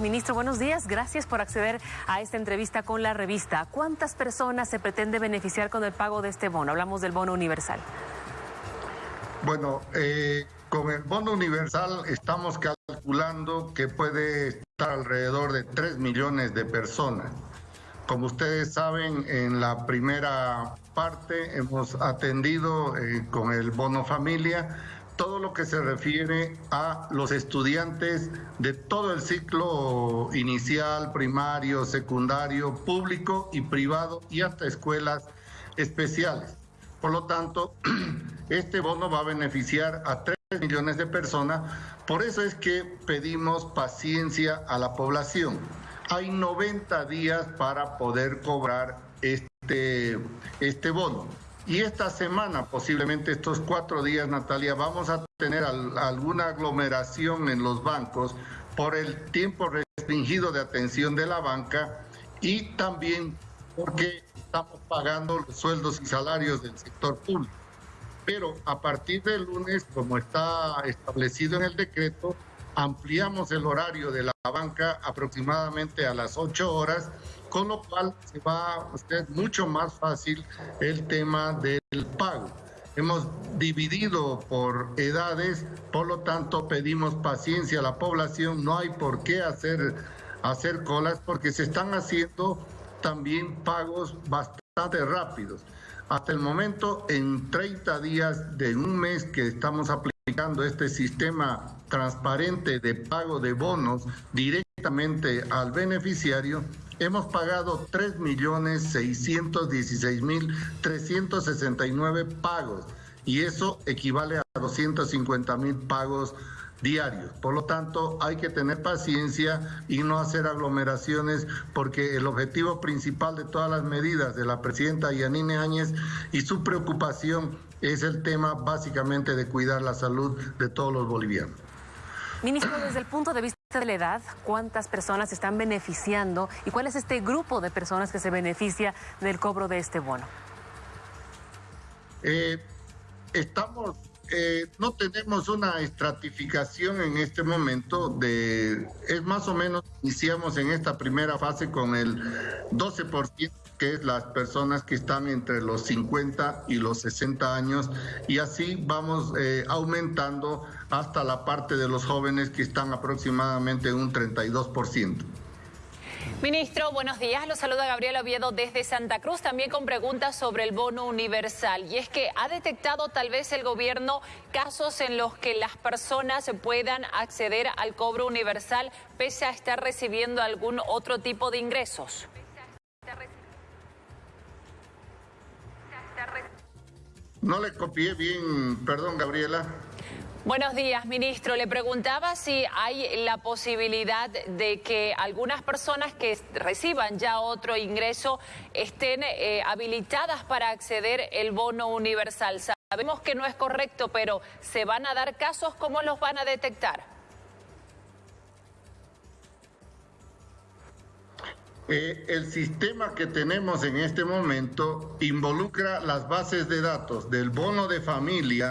Ministro, buenos días. Gracias por acceder a esta entrevista con la revista. ¿Cuántas personas se pretende beneficiar con el pago de este bono? Hablamos del bono universal. Bueno, eh, con el bono universal estamos calculando que puede estar alrededor de 3 millones de personas. Como ustedes saben, en la primera parte hemos atendido eh, con el bono familia todo lo que se refiere a los estudiantes de todo el ciclo inicial, primario, secundario, público y privado y hasta escuelas especiales. Por lo tanto, este bono va a beneficiar a 3 millones de personas. Por eso es que pedimos paciencia a la población. Hay 90 días para poder cobrar este, este bono. Y esta semana, posiblemente estos cuatro días, Natalia, vamos a tener alguna aglomeración en los bancos por el tiempo restringido de atención de la banca y también porque estamos pagando los sueldos y salarios del sector público. Pero a partir del lunes, como está establecido en el decreto, ampliamos el horario de la banca aproximadamente a las 8 horas con lo cual se va a hacer mucho más fácil el tema del pago. Hemos dividido por edades, por lo tanto pedimos paciencia a la población, no hay por qué hacer, hacer colas porque se están haciendo también pagos bastante rápidos. Hasta el momento, en 30 días de un mes que estamos aplicando este sistema transparente de pago de bonos directamente al beneficiario, hemos pagado 3.616.369 pagos y eso equivale a 250.000 pagos diarios. Por lo tanto, hay que tener paciencia y no hacer aglomeraciones porque el objetivo principal de todas las medidas de la presidenta Yanine Áñez y su preocupación es el tema básicamente de cuidar la salud de todos los bolivianos. Ministro, desde el punto de vista de la edad, ¿cuántas personas están beneficiando y cuál es este grupo de personas que se beneficia del cobro de este bono? Eh, estamos, eh, no tenemos una estratificación en este momento de, es más o menos, iniciamos en esta primera fase con el 12% que es las personas que están entre los 50 y los 60 años y así vamos eh, aumentando hasta la parte de los jóvenes que están aproximadamente un 32%. Ministro, buenos días. Lo saluda Gabriel Oviedo desde Santa Cruz, también con preguntas sobre el bono universal. Y es que ha detectado tal vez el gobierno casos en los que las personas puedan acceder al cobro universal pese a estar recibiendo algún otro tipo de ingresos. No le copié bien, perdón Gabriela. Buenos días, ministro. Le preguntaba si hay la posibilidad de que algunas personas que reciban ya otro ingreso estén eh, habilitadas para acceder el bono universal. Sabemos que no es correcto, pero ¿se van a dar casos? ¿Cómo los van a detectar? Eh, el sistema que tenemos en este momento involucra las bases de datos del bono de familia,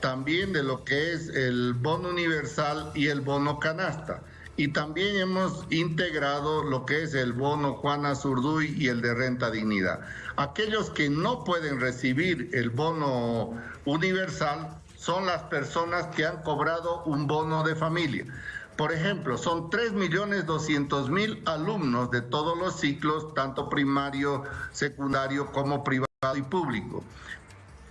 también de lo que es el bono universal y el bono canasta. Y también hemos integrado lo que es el bono Juana Zurduy y el de renta dignidad. Aquellos que no pueden recibir el bono universal son las personas que han cobrado un bono de familia. Por ejemplo, son 3.200.000 alumnos de todos los ciclos, tanto primario, secundario como privado y público.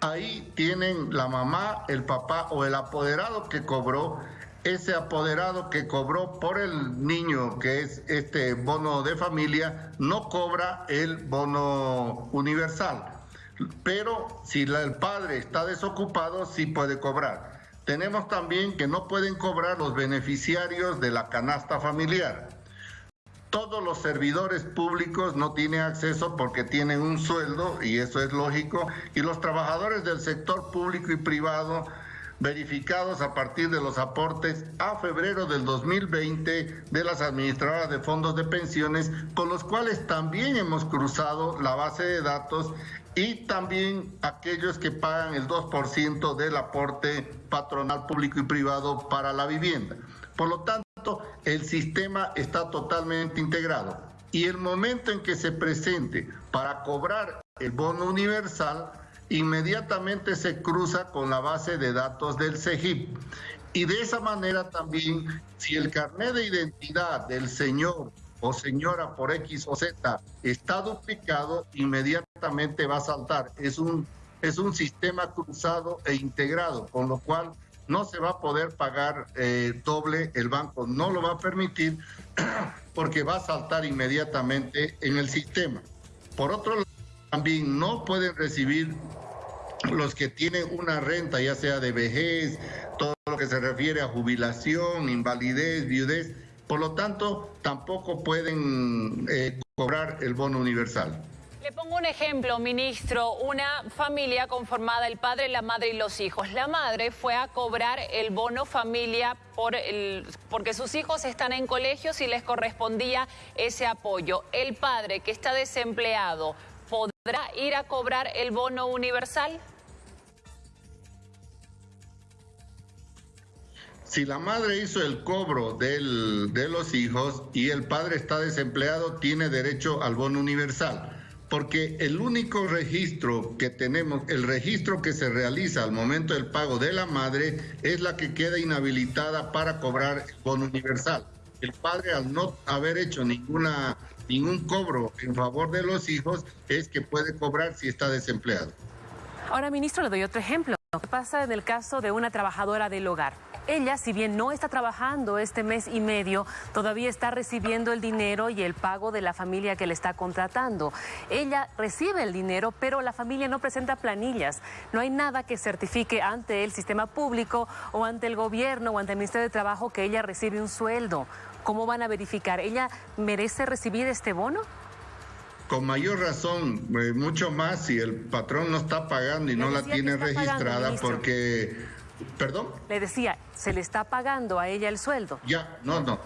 Ahí tienen la mamá, el papá o el apoderado que cobró, ese apoderado que cobró por el niño, que es este bono de familia, no cobra el bono universal. Pero si el padre está desocupado, sí puede cobrar. Tenemos también que no pueden cobrar los beneficiarios de la canasta familiar. Todos los servidores públicos no tienen acceso porque tienen un sueldo, y eso es lógico, y los trabajadores del sector público y privado verificados a partir de los aportes a febrero del 2020 de las administradoras de fondos de pensiones, con los cuales también hemos cruzado la base de datos y también aquellos que pagan el 2% del aporte patronal público y privado para la vivienda. Por lo tanto, el sistema está totalmente integrado. Y el momento en que se presente para cobrar el bono universal, inmediatamente se cruza con la base de datos del CEGIP. Y de esa manera también, si el carnet de identidad del señor o señora por X o Z está duplicado, inmediatamente va a saltar. Es un, es un sistema cruzado e integrado, con lo cual no se va a poder pagar eh, doble, el banco no lo va a permitir porque va a saltar inmediatamente en el sistema. Por otro lado, también no pueden recibir los que tienen una renta, ya sea de vejez, todo lo que se refiere a jubilación, invalidez, viudez, por lo tanto, tampoco pueden eh, cobrar el bono universal. Le pongo un ejemplo, ministro. Una familia conformada, el padre, la madre y los hijos. La madre fue a cobrar el bono familia por el, porque sus hijos están en colegios y les correspondía ese apoyo. El padre, que está desempleado, ¿podrá ir a cobrar el bono universal? Si la madre hizo el cobro del, de los hijos y el padre está desempleado, tiene derecho al bono universal. Porque el único registro que tenemos, el registro que se realiza al momento del pago de la madre, es la que queda inhabilitada para cobrar el bono universal. El padre, al no haber hecho ninguna, ningún cobro en favor de los hijos, es que puede cobrar si está desempleado. Ahora, ministro, le doy otro ejemplo. ¿Qué pasa en el caso de una trabajadora del hogar? Ella, si bien no está trabajando este mes y medio, todavía está recibiendo el dinero y el pago de la familia que le está contratando. Ella recibe el dinero, pero la familia no presenta planillas. No hay nada que certifique ante el sistema público o ante el gobierno o ante el Ministerio de Trabajo que ella recibe un sueldo. ¿Cómo van a verificar? ¿Ella merece recibir este bono? Con mayor razón, eh, mucho más si el patrón no está pagando y no la tiene registrada porque ¿Perdón? Le decía, ¿se le está pagando a ella el sueldo? Ya, no, no.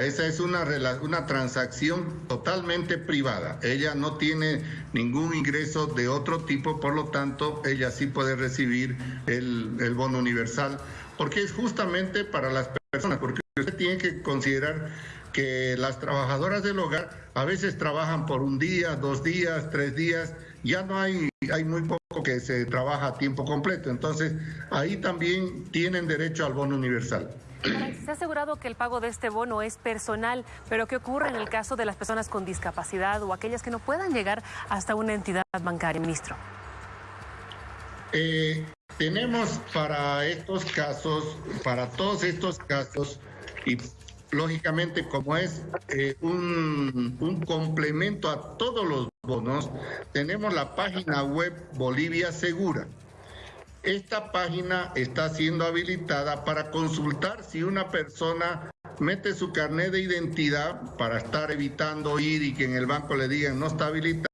Esa es una, una transacción totalmente privada. Ella no tiene ningún ingreso de otro tipo, por lo tanto, ella sí puede recibir el, el bono universal, porque es justamente para las personas, porque usted tiene que considerar que las trabajadoras del hogar a veces trabajan por un día, dos días, tres días, ya no hay, hay muy poco que se trabaja a tiempo completo, entonces ahí también tienen derecho al bono universal. Se ha asegurado que el pago de este bono es personal, pero ¿qué ocurre en el caso de las personas con discapacidad o aquellas que no puedan llegar hasta una entidad bancaria, ministro? Eh, tenemos para estos casos, para todos estos casos, y lógicamente como es eh, un, un, complemento a todos los bonos, tenemos la página web Bolivia Segura. Esta página está siendo habilitada para consultar si una persona mete su carnet de identidad para estar evitando ir y que en el banco le digan no está habilitada,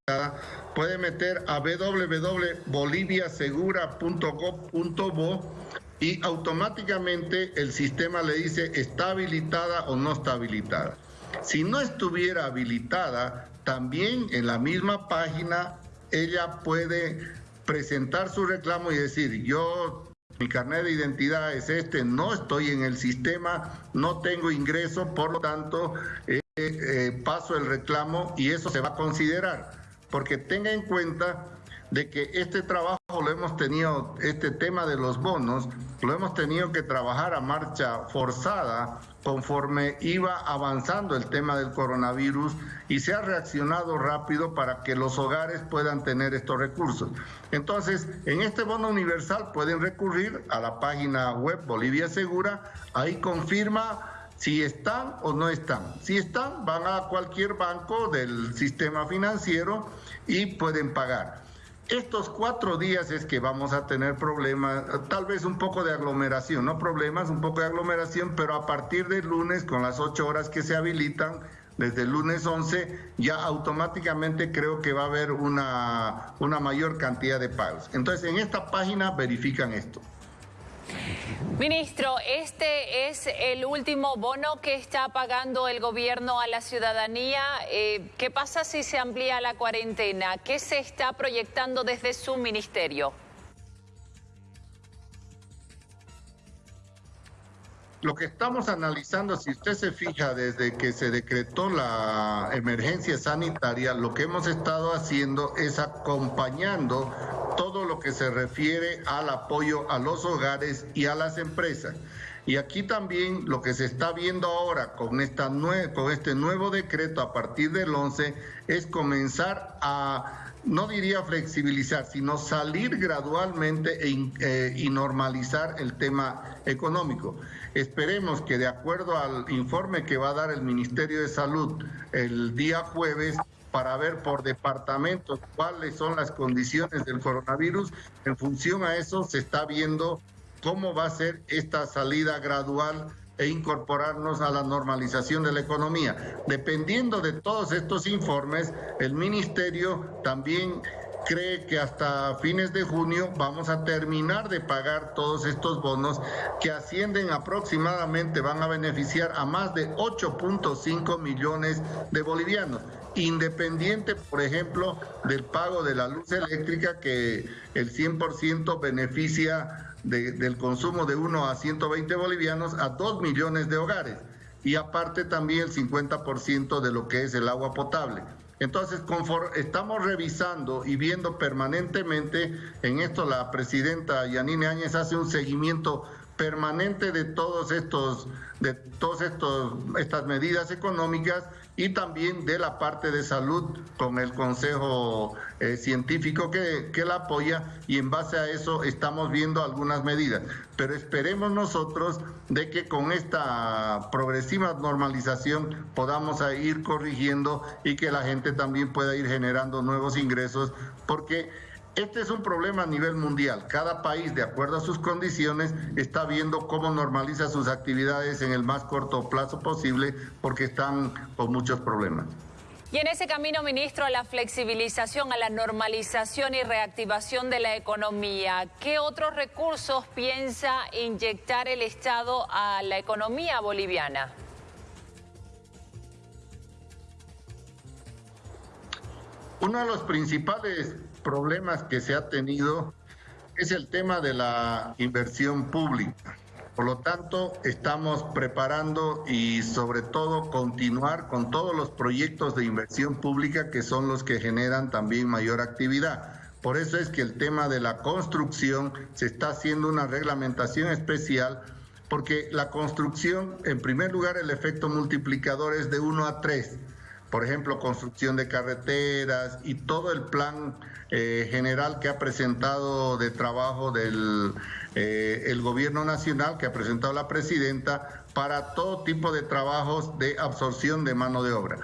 puede meter a www.boliviasegura.gov.bo y automáticamente el sistema le dice está habilitada o no está habilitada. Si no estuviera habilitada, también en la misma página ella puede presentar su reclamo y decir, yo, mi carnet de identidad es este, no estoy en el sistema, no tengo ingreso, por lo tanto, eh, eh, paso el reclamo y eso se va a considerar. Porque tenga en cuenta de que este trabajo lo hemos tenido, este tema de los bonos, lo hemos tenido que trabajar a marcha forzada conforme iba avanzando el tema del coronavirus y se ha reaccionado rápido para que los hogares puedan tener estos recursos. Entonces, en este bono universal pueden recurrir a la página web Bolivia Segura, ahí confirma si están o no están. Si están, van a cualquier banco del sistema financiero y pueden pagar. Estos cuatro días es que vamos a tener problemas, tal vez un poco de aglomeración, no problemas, un poco de aglomeración, pero a partir del lunes, con las ocho horas que se habilitan, desde el lunes 11, ya automáticamente creo que va a haber una, una mayor cantidad de pagos. Entonces, en esta página verifican esto. Ministro, este es el último bono que está pagando el gobierno a la ciudadanía. Eh, ¿Qué pasa si se amplía la cuarentena? ¿Qué se está proyectando desde su ministerio? Lo que estamos analizando, si usted se fija, desde que se decretó la emergencia sanitaria, lo que hemos estado haciendo es acompañando todo lo que se refiere al apoyo a los hogares y a las empresas. Y aquí también lo que se está viendo ahora con, esta con este nuevo decreto a partir del 11 es comenzar a no diría flexibilizar, sino salir gradualmente e eh, y normalizar el tema económico. Esperemos que de acuerdo al informe que va a dar el Ministerio de Salud el día jueves, para ver por departamentos cuáles son las condiciones del coronavirus. En función a eso se está viendo cómo va a ser esta salida gradual e incorporarnos a la normalización de la economía. Dependiendo de todos estos informes, el ministerio también cree que hasta fines de junio vamos a terminar de pagar todos estos bonos que ascienden aproximadamente, van a beneficiar a más de 8.5 millones de bolivianos, independiente, por ejemplo, del pago de la luz eléctrica que el 100% beneficia del consumo de 1 a 120 bolivianos a 2 millones de hogares y aparte también el 50% de lo que es el agua potable. Entonces, estamos revisando y viendo permanentemente, en esto la presidenta Yanine Áñez hace un seguimiento permanente de todos estos, de todas estas medidas económicas y también de la parte de salud con el Consejo eh, Científico que, que la apoya y en base a eso estamos viendo algunas medidas. Pero esperemos nosotros de que con esta progresiva normalización podamos ir corrigiendo y que la gente también pueda ir generando nuevos ingresos porque este es un problema a nivel mundial. Cada país, de acuerdo a sus condiciones, está viendo cómo normaliza sus actividades en el más corto plazo posible porque están con muchos problemas. Y en ese camino, ministro, a la flexibilización, a la normalización y reactivación de la economía, ¿qué otros recursos piensa inyectar el Estado a la economía boliviana? Uno de los principales problemas que se ha tenido es el tema de la inversión pública. Por lo tanto, estamos preparando y sobre todo continuar con todos los proyectos de inversión pública que son los que generan también mayor actividad. Por eso es que el tema de la construcción se está haciendo una reglamentación especial porque la construcción, en primer lugar, el efecto multiplicador es de 1 a 3. Por ejemplo, construcción de carreteras y todo el plan eh, general que ha presentado de trabajo del eh, el gobierno nacional, que ha presentado la presidenta, para todo tipo de trabajos de absorción de mano de obra.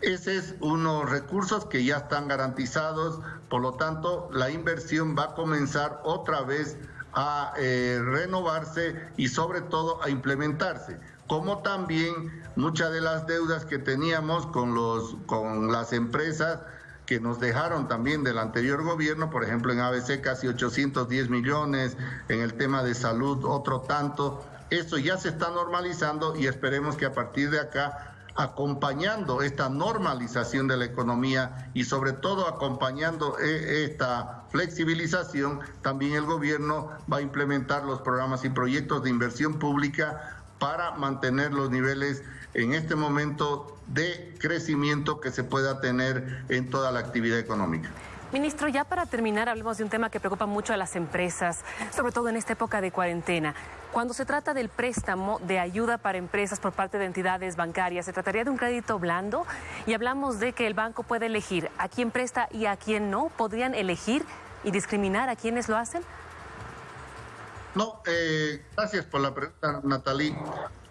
Ese es unos recursos que ya están garantizados, por lo tanto la inversión va a comenzar otra vez a eh, renovarse y sobre todo a implementarse como también muchas de las deudas que teníamos con, los, con las empresas que nos dejaron también del anterior gobierno, por ejemplo en ABC casi 810 millones, en el tema de salud otro tanto. Eso ya se está normalizando y esperemos que a partir de acá acompañando esta normalización de la economía y sobre todo acompañando eh, esta flexibilización, también el gobierno va a implementar los programas y proyectos de inversión pública para mantener los niveles en este momento de crecimiento que se pueda tener en toda la actividad económica. Ministro, ya para terminar, hablemos de un tema que preocupa mucho a las empresas, sobre todo en esta época de cuarentena. Cuando se trata del préstamo de ayuda para empresas por parte de entidades bancarias, ¿se trataría de un crédito blando? Y hablamos de que el banco puede elegir a quién presta y a quién no. ¿Podrían elegir y discriminar a quienes lo hacen? No, eh, gracias por la pregunta, Natalí.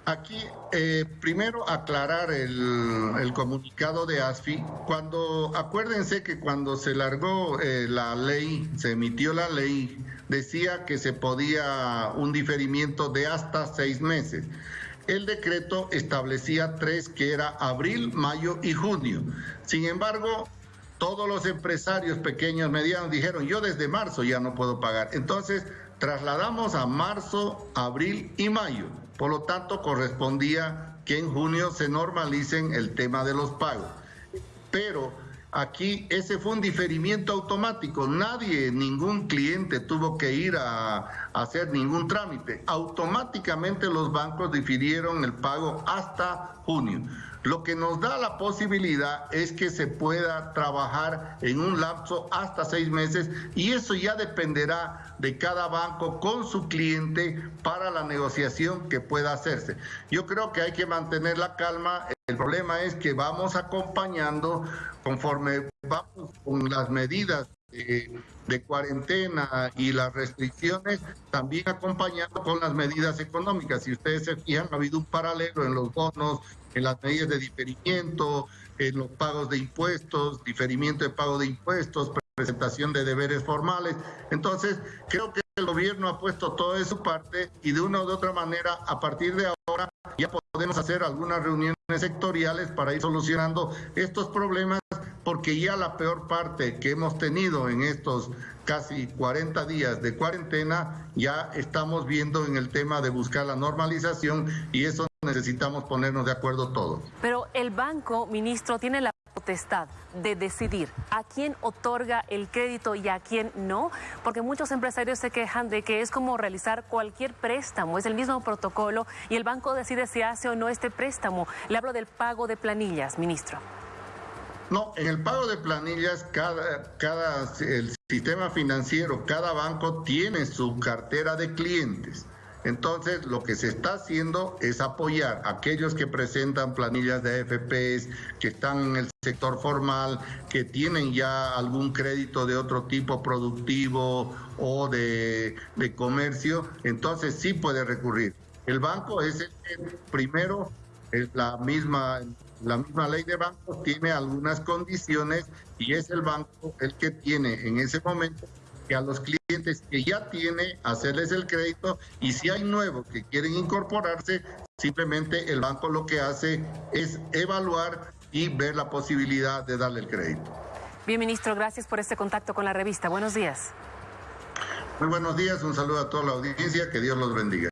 Aquí, eh, primero aclarar el, comunicado de ASFI. Cuando, acuérdense que cuando se largó eh, la ley, se emitió la ley, decía que se podía un diferimiento de hasta seis meses. El decreto establecía tres, que era abril, mayo y junio. Sin embargo, todos los empresarios pequeños, medianos, dijeron, yo desde marzo ya no puedo pagar. Entonces, trasladamos a marzo, abril y mayo. Por lo tanto, correspondía que en junio se normalicen el tema de los pagos. Pero aquí ese fue un diferimiento automático. Nadie, ningún cliente tuvo que ir a, a, hacer ningún trámite. Automáticamente los bancos difirieron el pago hasta junio. Lo que nos da la posibilidad es que se pueda trabajar en un lapso hasta seis meses y eso ya dependerá de cada banco con su cliente para la negociación que pueda hacerse. Yo creo que hay que mantener la calma. El problema es que vamos acompañando conforme vamos con las medidas de, cuarentena y las restricciones, también acompañando con las medidas económicas. Si ustedes se fijan, ha habido un paralelo en los bonos, en las medidas de diferimiento, en los pagos de impuestos, diferimiento de pago de impuestos, presentación de deberes formales. Entonces, creo que el gobierno ha puesto todo de su parte y de una u otra manera, a partir de ahora, ya podemos hacer algunas reuniones sectoriales para ir solucionando estos problemas porque ya la peor parte que hemos tenido en estos casi 40 días de cuarentena, ya estamos viendo en el tema de buscar la normalización y eso necesitamos ponernos de acuerdo todos. Pero el banco, ministro, tiene la potestad de decidir a quién otorga el crédito y a quién no, porque muchos empresarios se quejan de que es como realizar cualquier préstamo, es el mismo protocolo y el banco decide si hace o no este préstamo. Le hablo del pago de planillas, ministro. No, en el pago de planillas, cada, cada, el sistema financiero, cada banco tiene su cartera de clientes. Entonces, lo que se está haciendo es apoyar a aquellos que presentan planillas de AFPs, que están en el sector formal, que tienen ya algún crédito de otro tipo productivo o de, de comercio. Entonces, sí puede recurrir. El banco es el que primero, es la misma la misma ley de bancos tiene algunas condiciones y es el banco el que tiene en ese momento que a los clientes que ya tiene hacerles el crédito y si hay nuevos que quieren incorporarse, simplemente el banco lo que hace es evaluar y ver la posibilidad de darle el crédito. Bien, ministro, gracias por este contacto con la revista. Buenos días. Muy buenos días, un saludo a toda la audiencia, que Dios los bendiga.